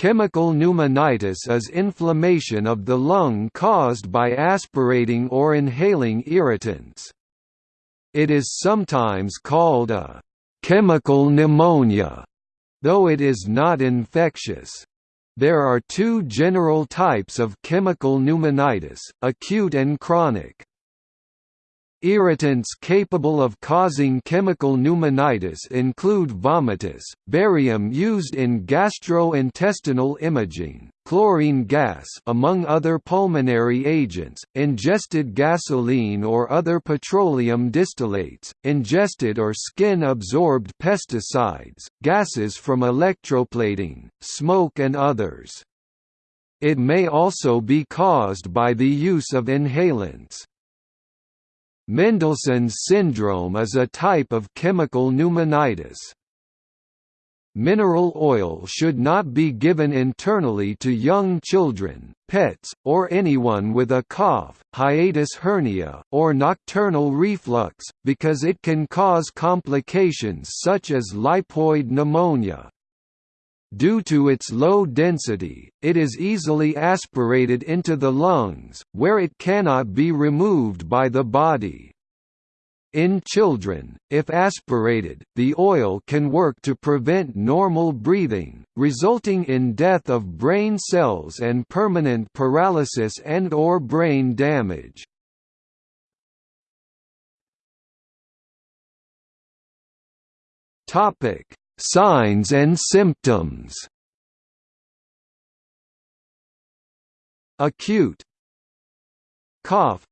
Chemical pneumonitis is inflammation of the lung caused by aspirating or inhaling irritants. It is sometimes called a chemical pneumonia, though it is not infectious. There are two general types of chemical pneumonitis, acute and chronic. Irritants capable of causing chemical pneumonitis include vomitus, barium used in gastrointestinal imaging, chlorine gas among other pulmonary agents, ingested gasoline or other petroleum distillates, ingested or skin-absorbed pesticides, gases from electroplating, smoke and others. It may also be caused by the use of inhalants. Mendelson's syndrome is a type of chemical pneumonitis. Mineral oil should not be given internally to young children, pets, or anyone with a cough, hiatus hernia, or nocturnal reflux, because it can cause complications such as lipoid pneumonia. Due to its low density, it is easily aspirated into the lungs, where it cannot be removed by the body. In children, if aspirated, the oil can work to prevent normal breathing, resulting in death of brain cells and permanent paralysis and or brain damage. Topic: Signs and symptoms. Acute. Cough.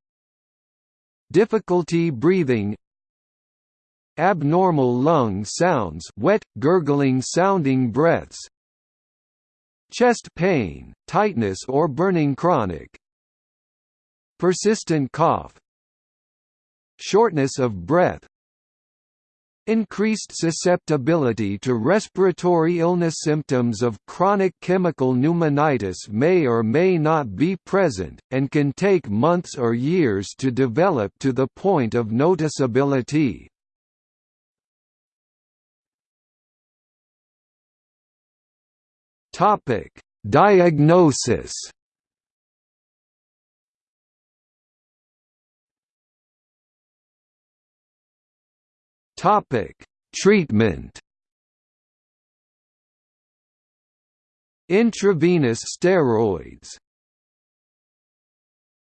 Difficulty breathing. Abnormal lung sounds wet, gurgling sounding breaths. Chest pain, tightness or burning chronic. Persistent cough. Shortness of breath Increased susceptibility to respiratory illness Symptoms of chronic chemical pneumonitis may or may not be present, and can take months or years to develop to the point of noticeability. Diagnosis Topic: Treatment. Intravenous steroids